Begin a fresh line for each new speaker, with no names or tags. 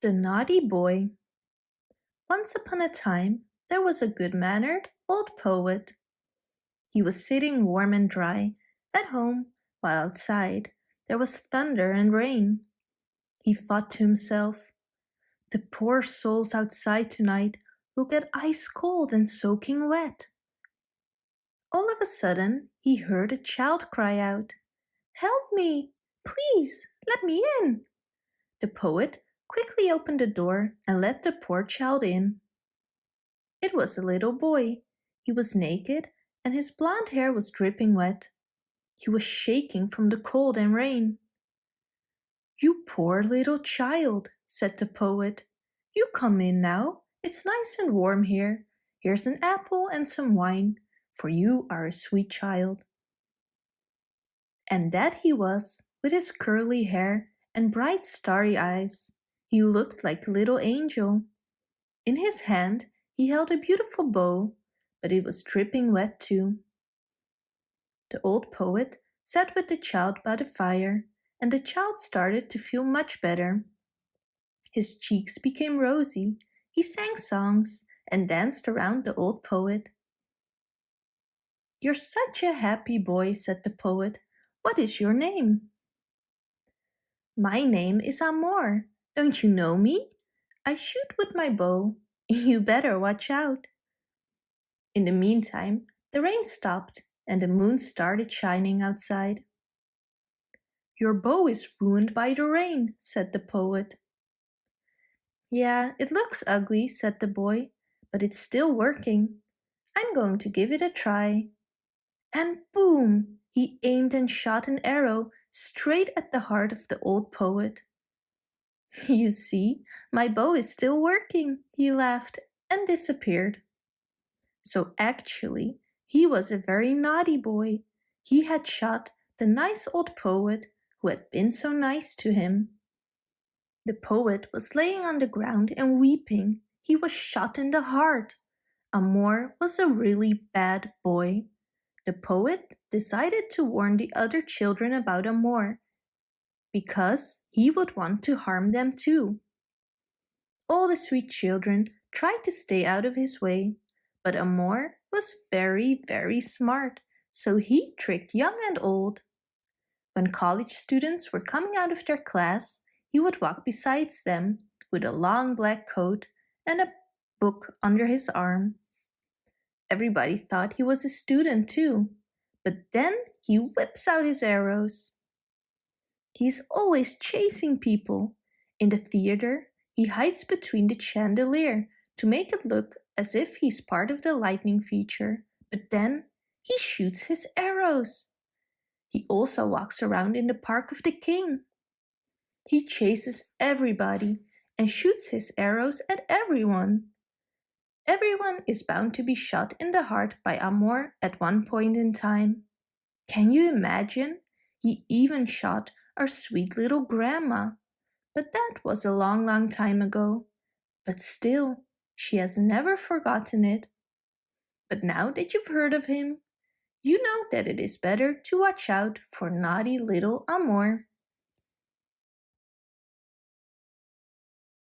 The Naughty Boy Once upon a time there was a good-mannered old poet. He was sitting warm and dry at home while outside there was thunder and rain. He thought to himself, the poor souls outside tonight will get ice cold and soaking wet. All of a sudden he heard a child cry out, Help me! Please, let me in! The poet quickly opened the door and let the poor child in. It was a little boy. He was naked and his blond hair was dripping wet. He was shaking from the cold and rain. You poor little child, said the poet. You come in now. It's nice and warm here. Here's an apple and some wine, for you are a sweet child. And that he was, with his curly hair and bright starry eyes. He looked like a little angel. In his hand he held a beautiful bow, but it was dripping wet too. The old poet sat with the child by the fire, and the child started to feel much better. His cheeks became rosy, he sang songs, and danced around the old poet. You're such a happy boy, said the poet. What is your name? My name is Amor, don't you know me? I shoot with my bow. You better watch out. In the meantime, the rain stopped and the moon started shining outside. Your bow is ruined by the rain, said the poet. Yeah, it looks ugly, said the boy, but it's still working. I'm going to give it a try. And boom! He aimed and shot an arrow straight at the heart of the old poet. You see, my bow is still working, he laughed and disappeared. So actually, he was a very naughty boy. He had shot the nice old poet who had been so nice to him. The poet was laying on the ground and weeping. He was shot in the heart. Amor was a really bad boy. The poet decided to warn the other children about Amor because he would want to harm them too. All the sweet children tried to stay out of his way, but Amor was very, very smart, so he tricked young and old. When college students were coming out of their class, he would walk beside them with a long black coat and a book under his arm. Everybody thought he was a student too, but then he whips out his arrows. He's always chasing people. In the theater, he hides between the chandelier to make it look as if he's part of the lightning feature, but then he shoots his arrows. He also walks around in the Park of the King. He chases everybody and shoots his arrows at everyone. Everyone is bound to be shot in the heart by Amor at one point in time. Can you imagine? He even shot our sweet little grandma. But that was a long, long time ago. But still, she has never forgotten it. But now that you've heard of him, you know that it is better to watch out for naughty little Amor.